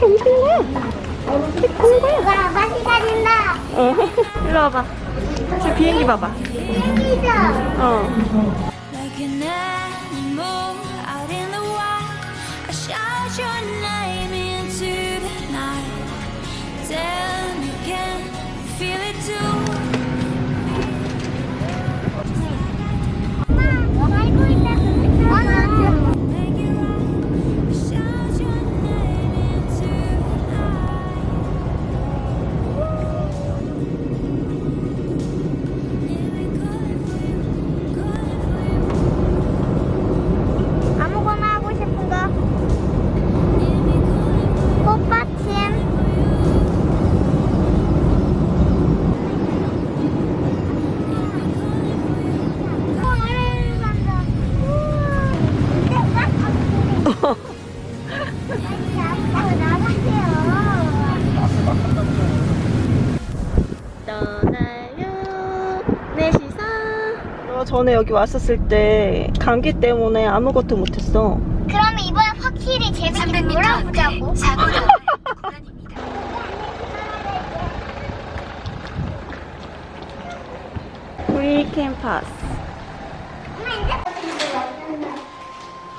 그렇게 움직이는 거야 이렇게 보는 거야 와, 맛이. 어 일로 와봐 지금 비행기 봐봐 비행기죠? 어 Like an animal out in the wild, I shout your name 떠나요 넷이서 너 전에 여기 왔었을 때 감기 때문에 아무것도 못했어. 그러면 이번엔 확실히 재밌게 놀아보자고. 브릭 캠퍼스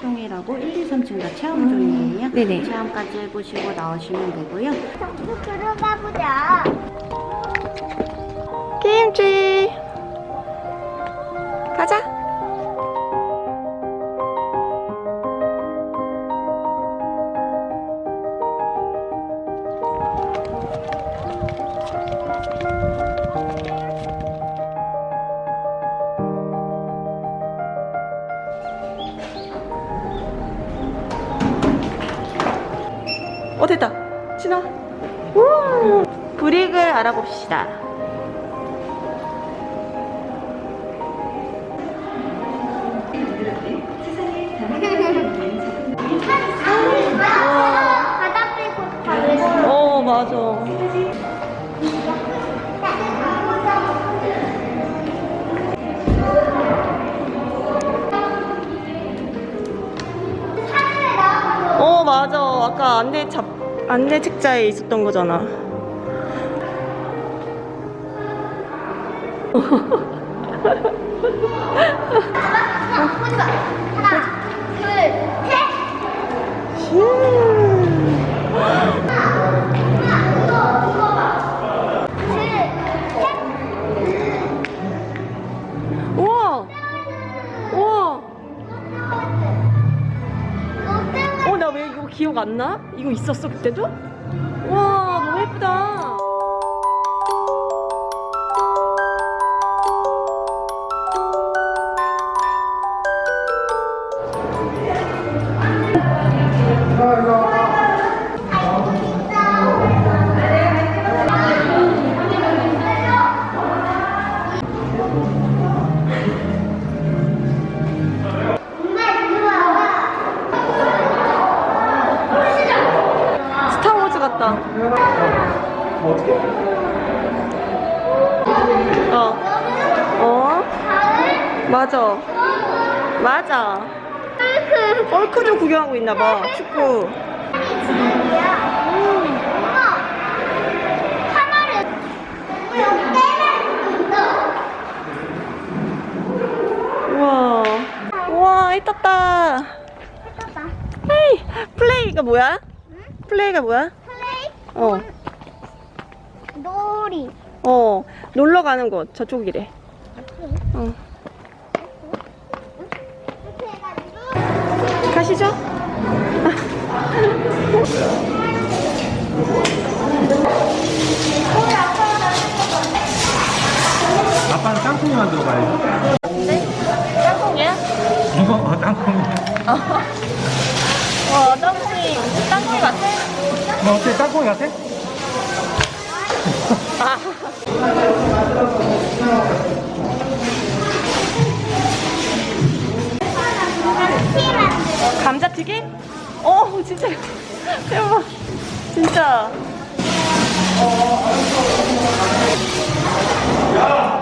zone이라고 1, 2, 3층 다 체험 zone이에요. 네네. 체험까지 해보시고 나오시면 되고요. 정수 들어가 보자. 김치 가자 어 됐다. 신아 우 브릭을 알아봅시다. 다어 맞아 아 아까 안내 잡 안내 책자에 있었던 거잖아. 하나, 둘, 셋. 기억 안 나? 이거 있었어 그때도? 와 너무 예쁘다 맞아. 맞아. 얼크 좀 구경하고 있나 봐. 축구. 우와. 우와, 해 떴다. 헤이, 플레이가 뭐야? 플레이가 뭐야? 플레이 어. 놀이 어. 놀러 가는 곳. 저쪽이래. 어. 어때? 땅콩이 같아? 감자튀김? 어, 진짜. 대박. 진짜. 예,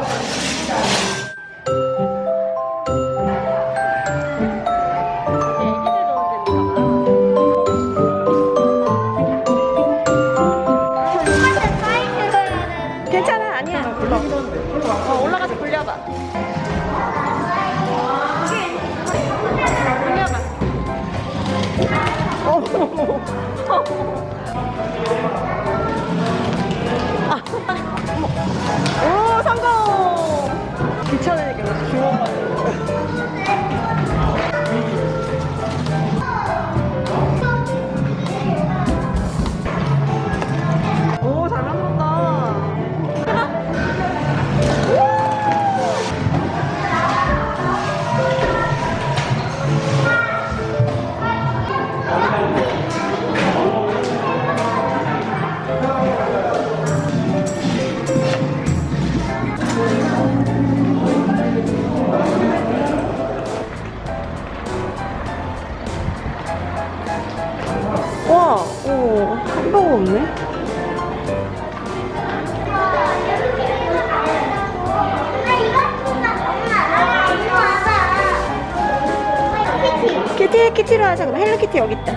키티. 키티 키티로 하자. 그럼 헬로키티 여기 있다.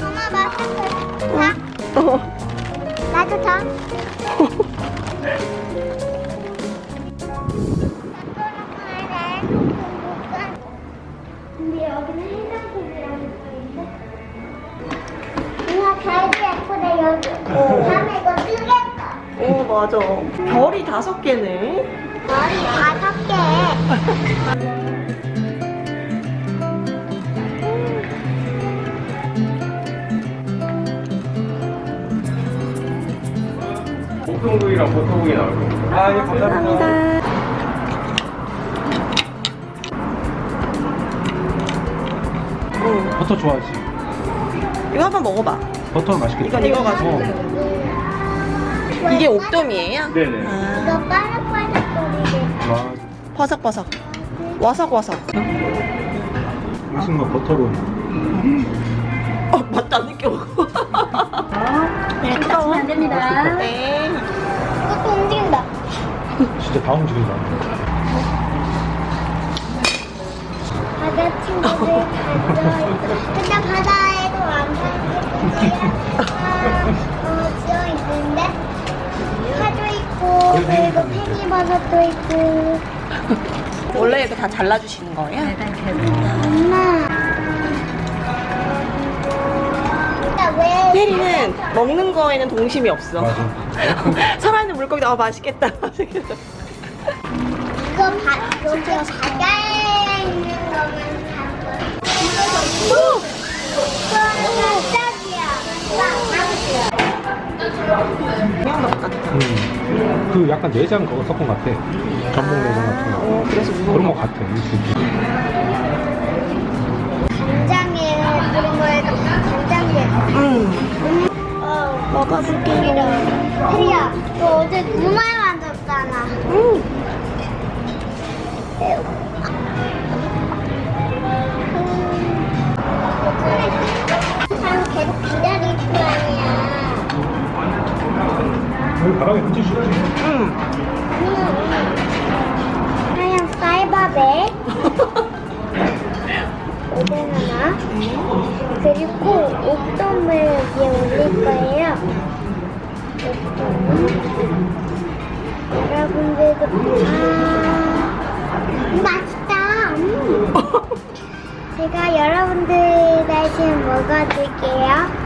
엄마 마스크. 자, 어. 나도 줘. 근데 여기는 해장국이라는 거인데. 엄마 잘도 예쁘네 여기. 다음에 이거 뜨겠 다. 오 맞아. 별이 다섯 개네. 머리 다섯 개. 보통국이랑 보통국이 나올 거예요. 아, 예, 감사합니다. 응. 버터 좋아하지? 이거 한번 먹어봐. 버터 맛있겠다. 이건 익어가지고. 어. 이게 옥돔이에요? 네네. 아, 이거 빠삭빠삭. 와, 버석버석. 와삭와삭. 무슨 거 버터로. 어 맞다 느껴. 네, 다치면 안 됩니다. 네. 이것도 움직인다. 진짜 다 움직인다. 바다 친구들 가져. 근데 바다에도 왕산이 팽이버섯도 있고. 원래 이거 다 잘라주시는 거예요? 네, 네. 엄마. 근데 왜? 페리는 먹는 거에는 동심이 없어. 살아있는 물고기도 아 맛있겠다. 맛있겠다. 이거 바, 여기 바다에 있는 거야. 이거는 짝이야. 그냥 먹 같다. 음. 그 약간 내장 그거 섞은 것 같아. 전복 내장 같은 거. 어 그래서 그런 무거운 것 거. 같아. 이 느낌. 간장에 그런 거에도 간장에. 응. 어. 먹어볼게. 혜리야, 너 어제 두말 만졌잖아. 응. 오뎅 하나 그리고 옥돔을 위에 올릴 거예요. 옥돔 여러분들도 아 맛있다. 음. 제가 여러분들 대신 먹어줄게요.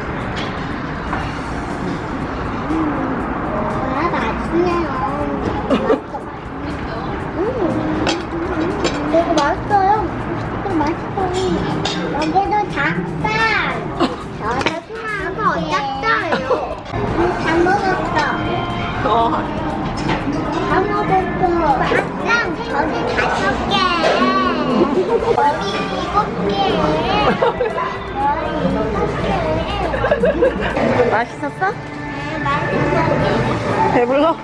저기 다섯 개 머리 일곱 개 머리 일곱 개 맛있었어? 네 맛있었어 배불러?